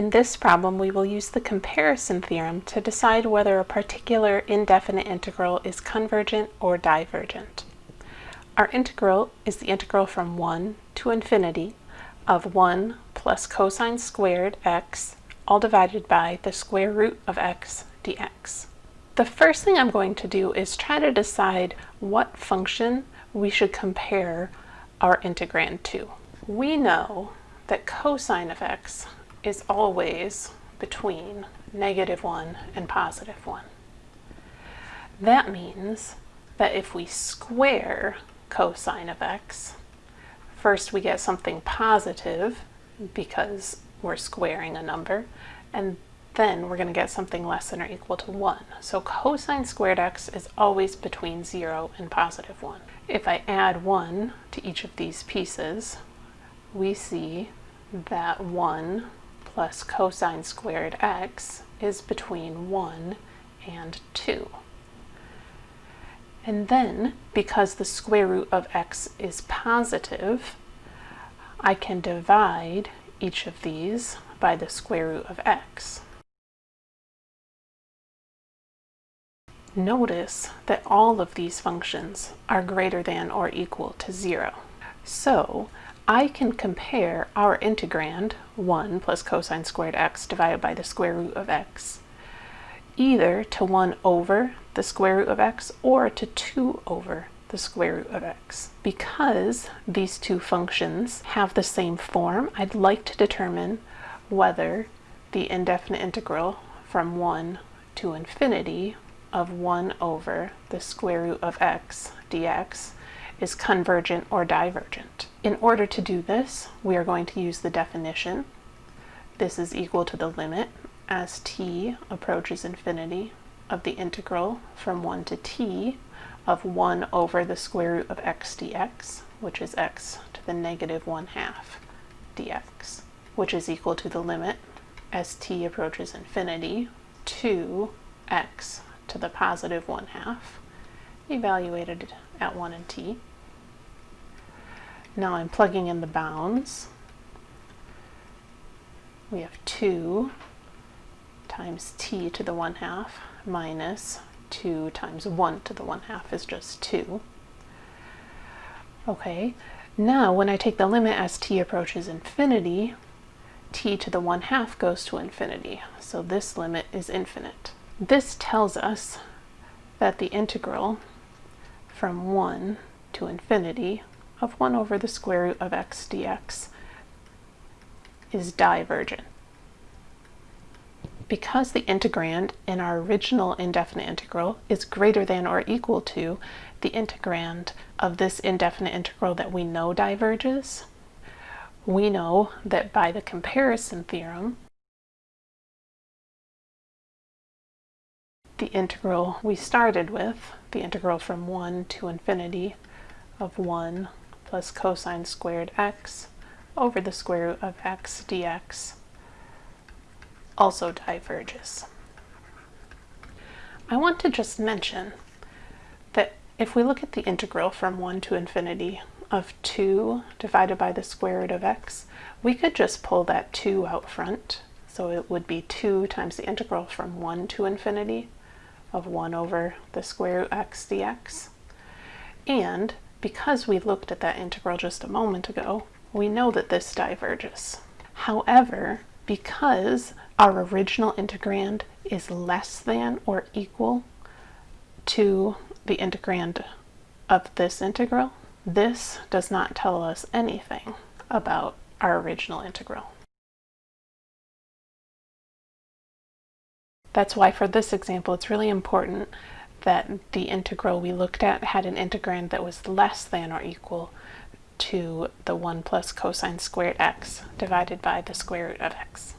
In this problem, we will use the comparison theorem to decide whether a particular indefinite integral is convergent or divergent. Our integral is the integral from 1 to infinity of 1 plus cosine squared x, all divided by the square root of x dx. The first thing I'm going to do is try to decide what function we should compare our integrand to. We know that cosine of x is always between negative 1 and positive 1. That means that if we square cosine of x, first we get something positive because we're squaring a number, and then we're going to get something less than or equal to 1. So cosine squared x is always between 0 and positive 1. If I add 1 to each of these pieces, we see that 1 plus cosine squared x is between 1 and 2. And then, because the square root of x is positive, I can divide each of these by the square root of x. Notice that all of these functions are greater than or equal to 0. So I can compare our integrand, 1 plus cosine squared x divided by the square root of x, either to 1 over the square root of x or to 2 over the square root of x. Because these two functions have the same form, I'd like to determine whether the indefinite integral from 1 to infinity of 1 over the square root of x dx is convergent or divergent. In order to do this, we are going to use the definition. This is equal to the limit as t approaches infinity of the integral from 1 to t of 1 over the square root of x dx, which is x to the negative 1 half dx, which is equal to the limit as t approaches infinity to x to the positive 1 half, evaluated at 1 and t, now I'm plugging in the bounds. We have 2 times t to the 1 half minus 2 times 1 to the 1 half is just 2. Okay, now when I take the limit as t approaches infinity, t to the 1 half goes to infinity, so this limit is infinite. This tells us that the integral from 1 to infinity of 1 over the square root of x dx is divergent. Because the integrand in our original indefinite integral is greater than or equal to the integrand of this indefinite integral that we know diverges, we know that by the comparison theorem, the integral we started with, the integral from 1 to infinity of 1 plus cosine squared x over the square root of x dx also diverges. I want to just mention that if we look at the integral from 1 to infinity of 2 divided by the square root of x, we could just pull that 2 out front. So it would be 2 times the integral from 1 to infinity of 1 over the square root x dx. And because we looked at that integral just a moment ago, we know that this diverges. However, because our original integrand is less than or equal to the integrand of this integral, this does not tell us anything about our original integral. That's why for this example, it's really important that the integral we looked at had an integrand that was less than or equal to the 1 plus cosine squared x divided by the square root of x.